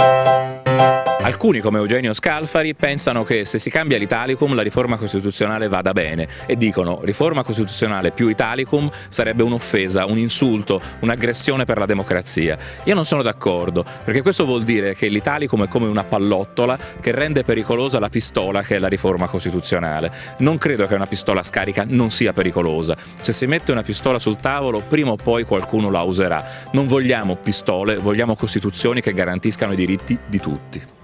you Alcuni, come Eugenio Scalfari, pensano che se si cambia l'Italicum la riforma costituzionale vada bene e dicono riforma costituzionale più Italicum sarebbe un'offesa, un insulto, un'aggressione per la democrazia. Io non sono d'accordo, perché questo vuol dire che l'Italicum è come una pallottola che rende pericolosa la pistola che è la riforma costituzionale. Non credo che una pistola scarica non sia pericolosa. Se si mette una pistola sul tavolo, prima o poi qualcuno la userà. Non vogliamo pistole, vogliamo costituzioni che garantiscano i diritti di tutti.